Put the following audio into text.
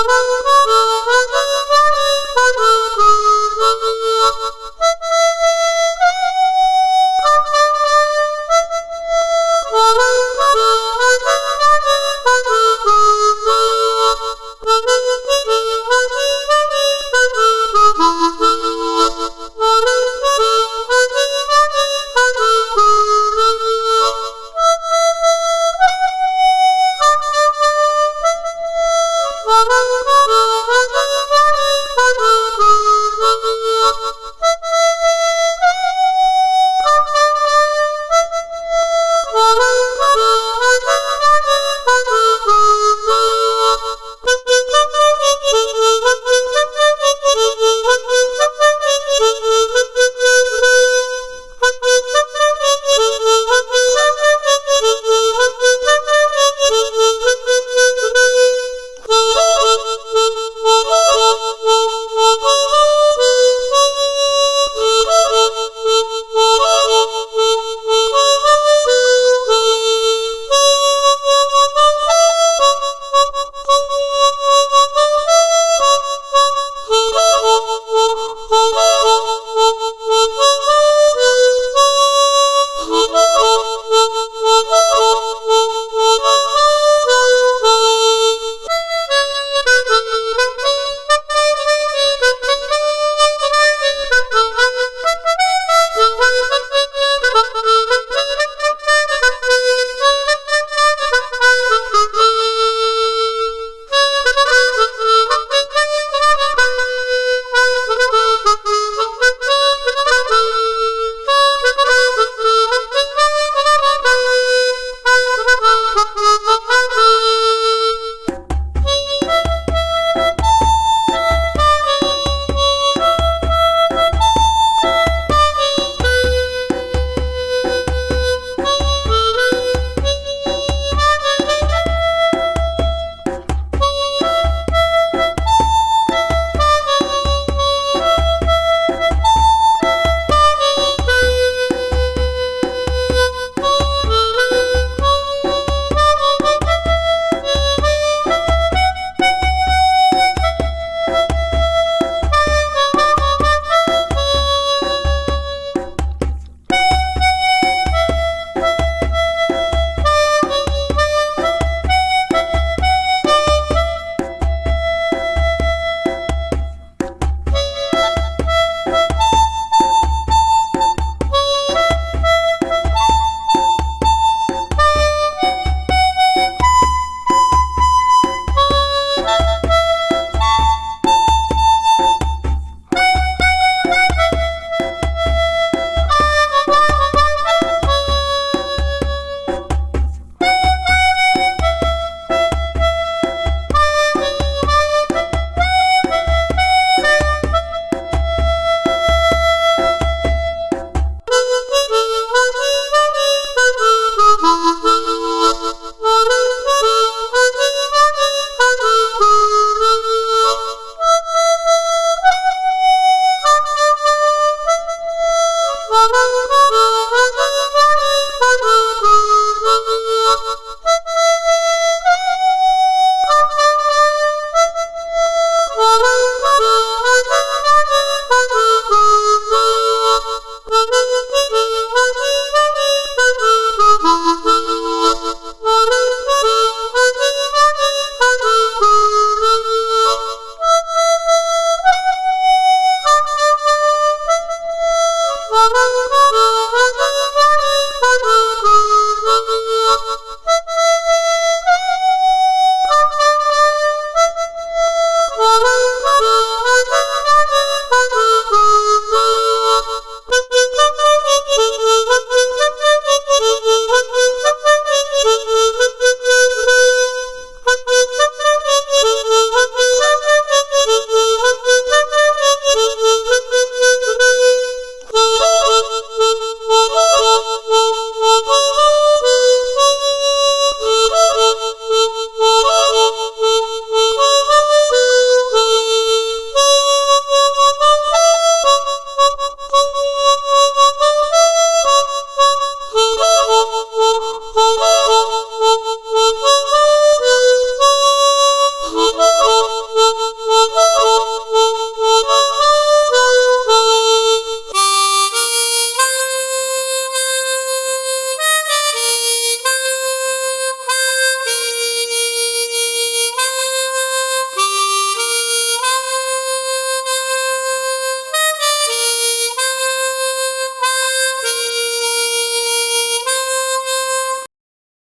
Oh,